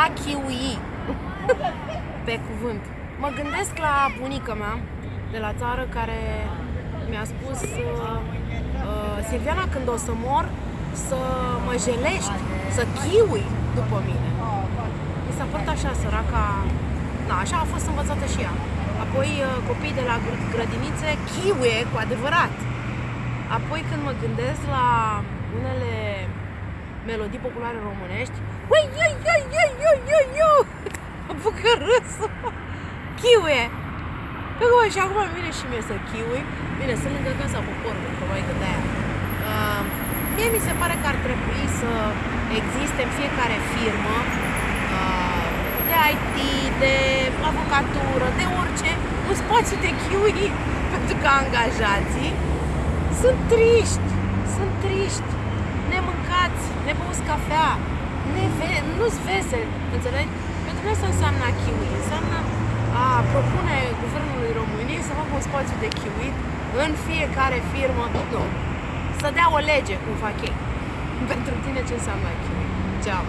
a kiwi. Pe cuvânt. Mă gândesc la bunica mea de la țară care mi-a spus uh, uh, Silviana, când o să mor, să mă jelești, să chiui după mine. Mi s-a părut așa, săraca... Na, așa a fost învățată și ea. Apoi uh, copiii de la grădinițe chiuie cu adevărat. Apoi când mă gândesc la unele melodii populare românești, ui, ui, ui, ui, ui, ui, ui, apucă râsul. Chiuie! Păi, și acum vine și mie să chiui. Bine, sunt lângă casa poporului, probabil că de-aia. Uh, mie mi se pare că ar trebui să existe în fiecare firmă uh, de IT, de avocatură, de orice, un spațiu de chiui pentru că angajații sunt triști, sunt triști, nemâncați, nebăuți cafea, neve- nu-s veseli, înțelegi? Pentru noi asta înseamnă a chiui, înseamnă a propune Guvernului României să facă un spațiu de chiuit în fiecare firmă, nu, să dea o lege cum fac ei. Pentru tine ce înseamnă chiuit. Ceau!